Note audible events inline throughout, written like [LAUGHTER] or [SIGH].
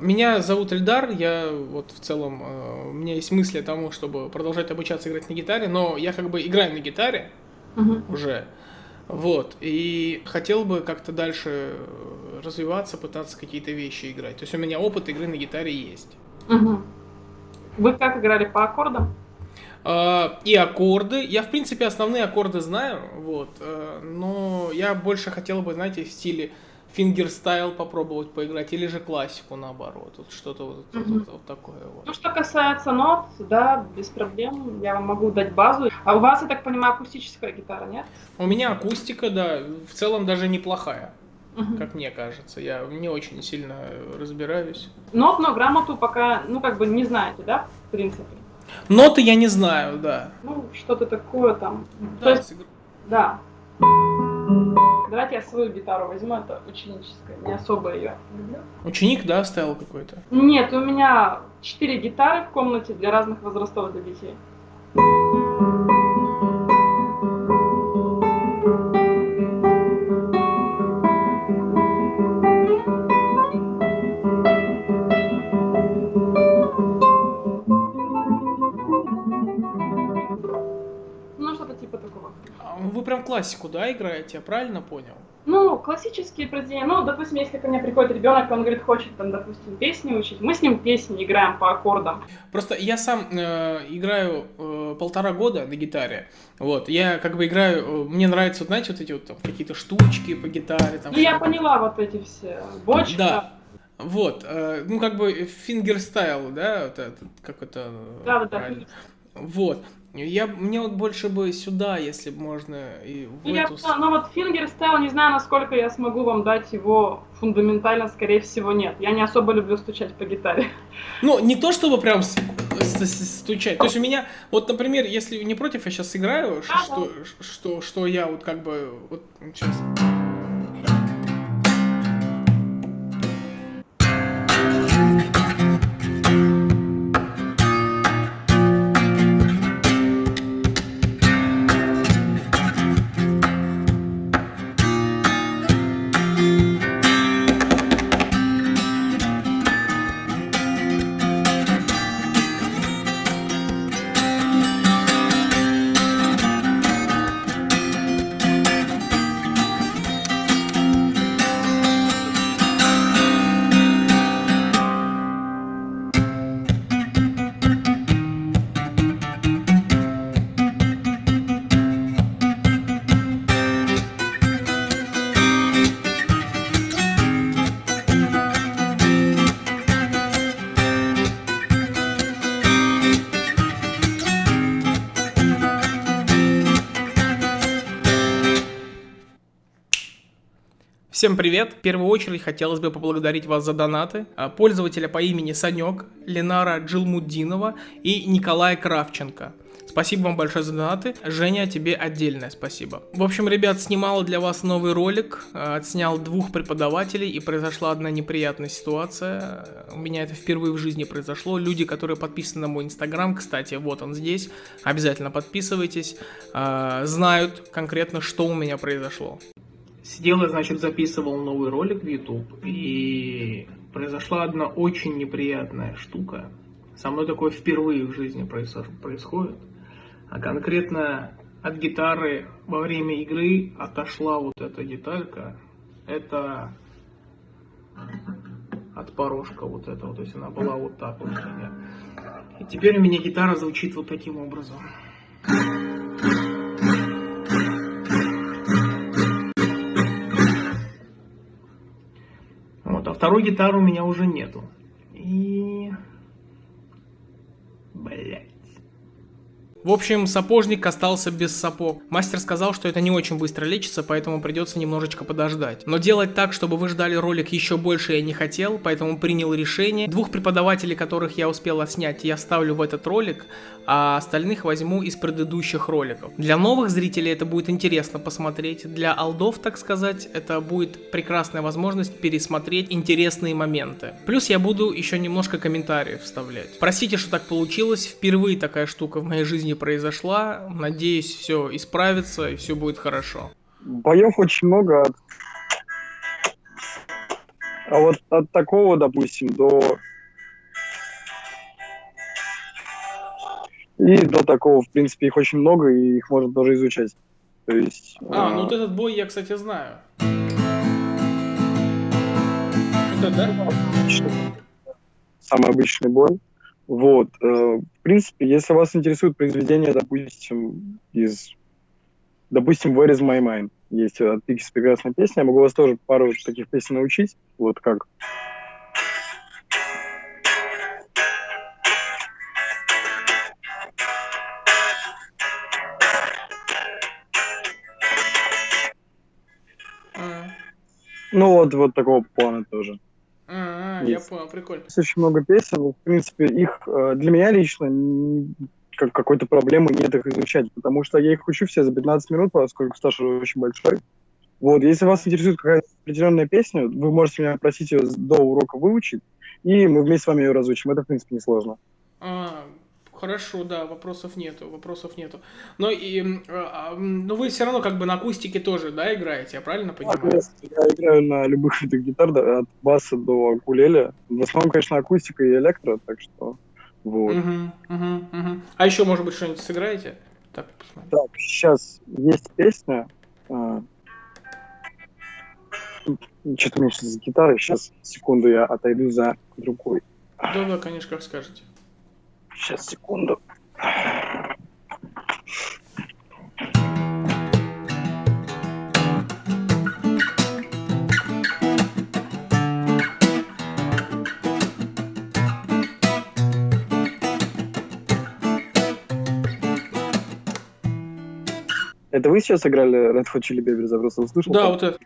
Меня зовут Эльдар, я вот в целом, э, у меня есть мысли о том, чтобы продолжать обучаться играть на гитаре, но я как бы играю на гитаре Мгм. уже, вот, и хотел бы как-то дальше развиваться, пытаться какие-то вещи играть. То есть у меня опыт игры на гитаре есть. Мгм. Вы как играли по аккордам? А, И аккорды. Я, в принципе, основные аккорды знаю, вот. э, Но я больше хотел бы, знаете, в стиле фингерстайл попробовать поиграть, или же классику наоборот. Вот что-то вот, вот- Мгм. вот- вот такое Ну, вот. что касается нот, да, без проблем, я вам могу дать базу. А у вас, я так понимаю, акустическая гитара, нет? У меня акустика, да, в целом даже неплохая, Мгм. как мне кажется. Я не очень сильно разбираюсь. Нот, но грамоту пока, ну, как бы не знаете, да, в принципе? Ноты я не знаю, да. Ну, что-то такое там. То Да, есть, с игр- да. Давайте я свою гитару возьму, это ученическая, не особо ее люблю. Ученик, да, ставил какой-то? Нет, у меня четыре гитары в комнате для разных возрастов для детей. Классику, да, играете, я правильно понял? Ну, классические произведения. Ну, допустим, если ко мне приходит ребенок, он говорит, хочет там, допустим, песни учить, мы с ним песни играем по аккордам. Просто я сам э, играю э, полтора года на гитаре. Вот, я как бы играю, э, мне нравятся, вот, знаете, вот эти вот там какие-то штучки по гитаре. Там, Ну, я поняла вот эти все бочки. Да. Вот, э, ну как бы фингерстайл, да, вот это, как это э, Да, да, да. Вот. Я, мне вот больше бы сюда, если бы можно, и в Ну, я эту... но вот фингерстайл, не знаю, насколько я смогу вам дать его фундаментально, скорее всего, нет. Я не особо люблю стучать по гитаре. [LAUGHS] Ну, не то чтобы прям стучать. То есть у меня, вот, например, если не против, я сейчас сыграю, Ага. что, что, что я вот как бы, вот, сейчас. Всем привет! В первую очередь хотелось бы поблагодарить вас за донаты. А, Пользователя по имени Санек, Ленара Джилмуддинова и Николая Кравченко. Спасибо вам большое за донаты. Женя, тебе отдельное спасибо. В общем, ребят, снимал для вас новый ролик. э, Отснял двух преподавателей и произошла одна неприятная ситуация. У меня это впервые в жизни произошло. Люди, которые подписаны на мой инстаграм, кстати, вот он здесь. Обязательно подписывайтесь. э, Знают конкретно, что у меня произошло. Сидел я, значит, записывал новый ролик в YouTube, и произошла одна очень неприятная штука. Со мной такое впервые в жизни происходит. А конкретно от гитары во время игры отошла вот эта деталька. Это от порожка вот этого, то есть она была вот так вот у меня. И теперь у меня гитара звучит вот таким образом. Второй гитары у меня уже нету. И... Блять. В общем, сапожник остался без сапог. Мастер сказал, что это не очень быстро лечится, поэтому придется немножечко подождать. Но делать так, чтобы вы ждали ролик еще больше я не хотел, поэтому принял решение. Двух преподавателей, которых я успел отснять, я вставлю в этот ролик, а остальных возьму из предыдущих роликов. Для новых зрителей это будет интересно посмотреть, для алдов, так сказать, это будет прекрасная возможность пересмотреть интересные моменты. Плюс я буду еще немножко комментариев вставлять. Простите, что так получилось, впервые такая штука в моей жизни произошла, надеюсь, все исправится и все будет хорошо. Боев очень много. А вот от такого, допустим, до... И до такого, в принципе, их очень много, и их можно тоже изучать. То есть... А, ну вот этот бой я, кстати, знаю. Это, да? Самый обычный бой. Вот. В принципе, если вас интересует произведение, допустим, из... Допустим, Where is my mind? Есть от Пикис прекрасная песня. Я могу вас тоже пару таких песен научить. Вот как. А, Ну вот, вот такого плана тоже. А, я понял, прикольно. Есть очень много песен. В принципе, их э, для меня лично как какой-то проблемы нет их изучать, потому что я их учу все за 15 минут, поскольку стаж очень большой. Вот, если вас интересует какая-то определенная песня, вы можете меня просить ее до урока выучить, и мы вместе с вами ее разучим. Это, в принципе, несложно. А, хорошо, да, вопросов нету, вопросов нету. Но и, а, м, но вы все равно как бы на акустике тоже, да, играете, я правильно понимаю? Я играю на любых [LAUGHS] видах гитар, от баса до кулеля. В основном, конечно, акустика и электро, так что вот. Мгм, мгм, мгм. А еще, может быть, что-нибудь сыграете? Так, посмотрим. Так, сейчас есть песня. Что-то у меня сейчас с гитарой. Сейчас, секунду, я отойду за другой. Да, да, конечно, как скажете. Сейчас, секунду. Это вы сейчас играли Red Hot Chili Peppers? Я просто услышал. Да, вот это.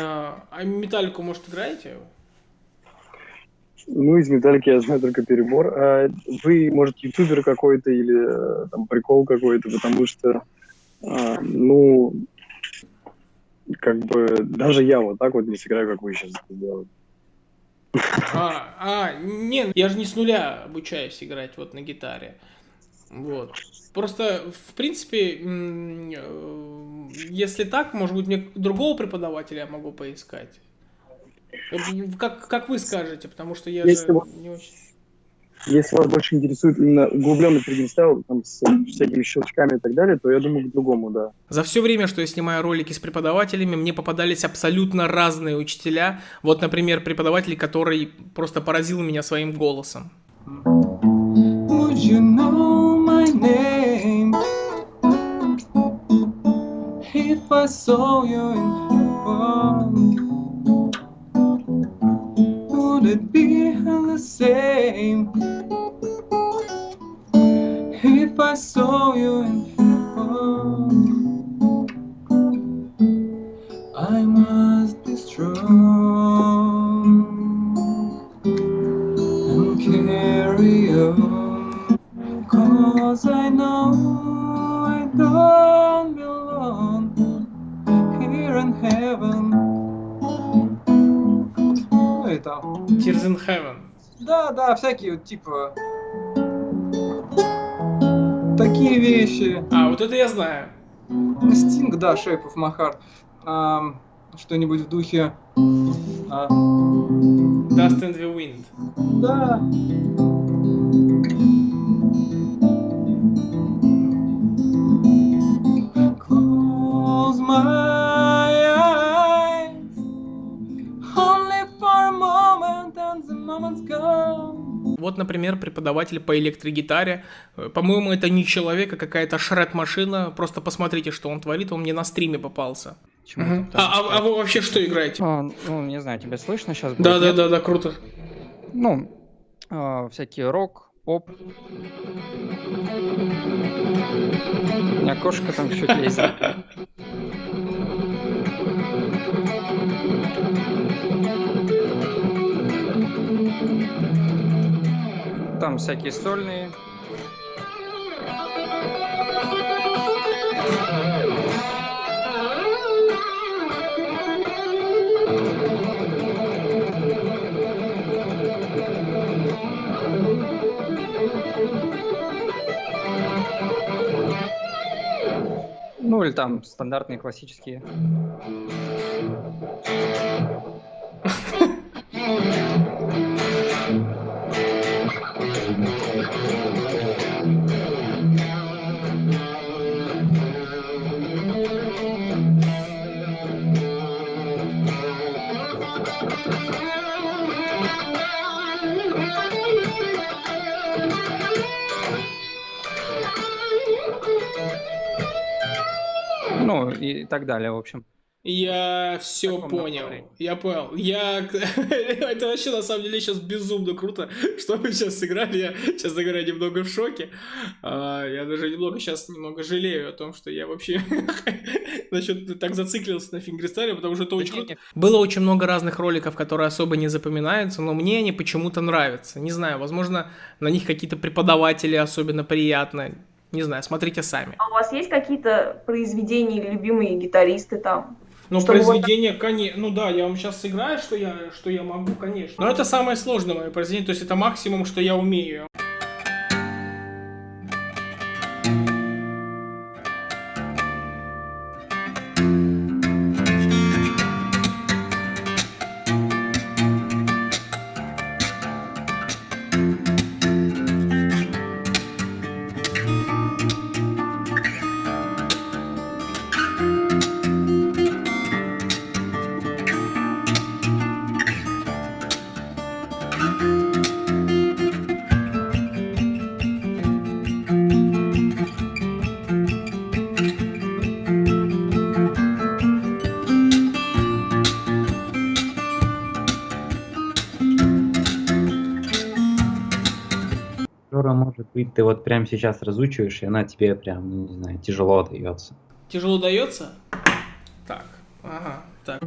А а металлику, может, играете? Ну, из металлики я знаю только перебор. А вы, может, ютубер какой-то или э, там прикол какой-то, потому что, а, ну, как бы даже я вот так вот не сыграю, как вы сейчас это делаете. А, а, не, я же не с нуля обучаюсь играть вот на гитаре. Вот. Просто, в принципе, э, если так, может быть, мне другого преподавателя я могу поискать. Э, Как, как вы скажете, потому что я Если же вот- не очень... Если вас больше интересует именно углубленный фристайл, там, с всякими щелчками и так далее, то я думаю, к другому, да. За все время, что я снимаю ролики с преподавателями, мне попадались абсолютно разные учителя. Вот, например, преподаватель, который просто поразил меня своим голосом. Name if I saw you in heaven? Would it be the same if I saw you in heaven? In Heaven. Да, да, всякие вот типа такие вещи. А, вот это я знаю. Стинг, да, Shape of My Heart. Что-нибудь в духе. а, Dust in the Wind. да. Вот, например, преподаватель по электрогитаре. Э, По-моему, это не человек, а какая-то шред-машина. Просто посмотрите, что он творит. Он мне на стриме попался. Ты А, а- а вы вообще что играете? А, ну, не знаю, тебя слышно сейчас? Да, да, да, да, круто. Ну, а, всякие рок, поп. У меня кошка там чуть лезет. [LAUGHS] Там всякие сольные. Ну, или там стандартные классические. [LAUGHS] и так далее, в общем. Я все понял. Я понял. Я... [LAUGHS] Это вообще на самом деле сейчас безумно круто, [LAUGHS] что вы сейчас сыграли. Я, честно говоря, немного в шоке. А, Я даже немного сейчас немного жалею о том, что я вообще [LAUGHS] насчет так зациклился на фингерстайле, потому что это очень круто. Было очень много разных роликов, которые особо не запоминаются, но мне они почему-то нравятся. Не знаю, возможно, на них какие-то преподаватели особенно приятно. Не знаю, смотрите сами. А у вас есть какие-то произведения или любимые гитаристы там? Ну, Чтобы вот произведение, конечно, ну да, я вам сейчас сыграю, что я, что я могу, конечно. Но это самое сложное мое произведение, то есть это максимум, что я умею. Быть, ты вот прямо сейчас разучиваешь, и она тебе прям, ну, не знаю, тяжело дается. Тяжело дается? Так, ага, так.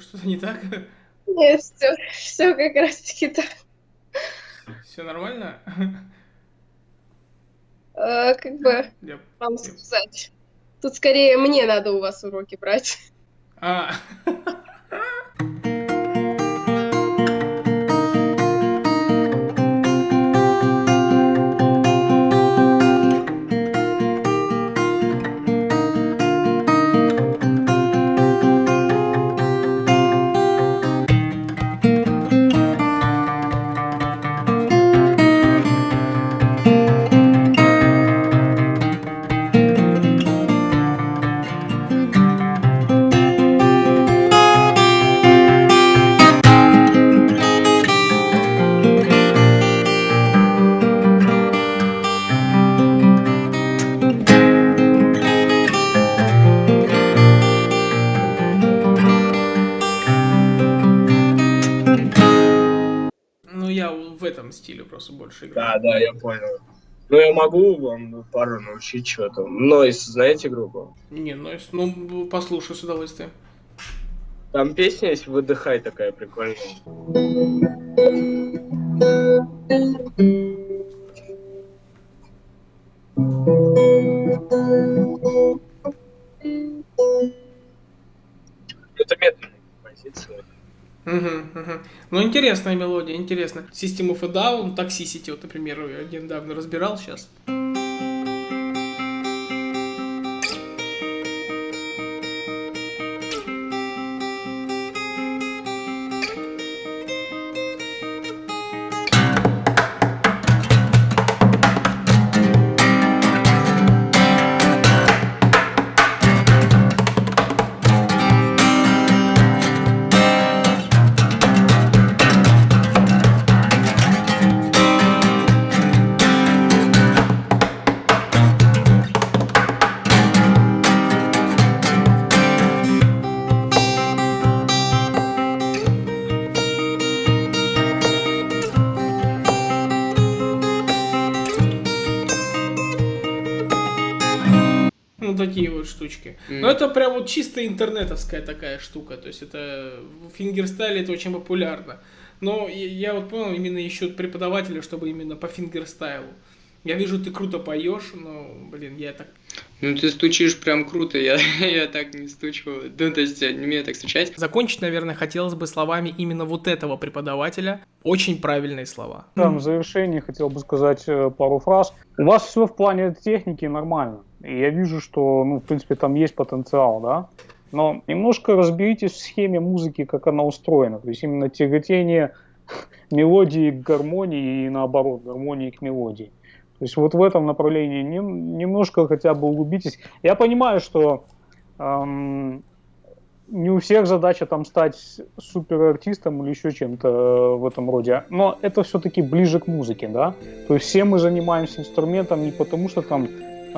Что-то не так? Нет, все, все как раз таки так. Все нормально? Э, как бы Я- вам сказать. Тут скорее мне надо у вас уроки брать. А, [LAUGHS] этом стиле просто больше играю. Да, да, я понял. Ну, я могу вам пару научить что-то. Нойс, знаете группу? Не, если- ну, послушай с удовольствием. Там песня есть «Выдыхай» такая прикольная. Это медленная композиция. Мгм, мгм. Ну, интересная мелодия, интересно. System of a Down, Toxicity, вот, например, я недавно разбирал сейчас. Штучки. М. Но это прям вот чисто интернетовская такая штука. То есть это в фингерстайле это очень популярно. Но я, я вот понял, именно ищут преподавателя, чтобы именно по фингерстайлу. Я вижу, ты круто поешь, но, блин, я так... Ну ты стучишь прям круто, я, [LAUGHS] я так не стучу. Ну, то есть я не умею так стучать. Закончить, наверное, хотелось бы словами именно вот этого преподавателя. Очень правильные слова. Там в завершении хотел бы сказать э, пару фраз. У вас все в плане техники нормально. И я вижу, что, ну, в принципе, там есть потенциал, да. Но немножко разберитесь в схеме музыки, как она устроена. То есть именно тяготение [LAUGHS] мелодии к гармонии и наоборот, гармонии к мелодии. То есть вот в этом направлении нем- немножко хотя бы углубитесь. Я понимаю, что эм, не у всех задача там стать суперартистом или еще чем-то э, в этом роде. Но это все-таки ближе к музыке, да? То есть все мы занимаемся инструментом не потому, что там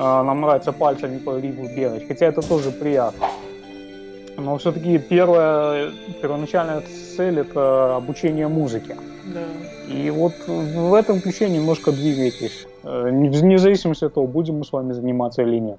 э, нам нравится пальцами по рифу бегать, хотя это тоже приятно. Но все-таки первая, первоначальная цель это обучение музыке. Да. И вот в этом ключе немножко двигайтесь. Э, Вне зависимости от того, будем мы с вами заниматься или нет.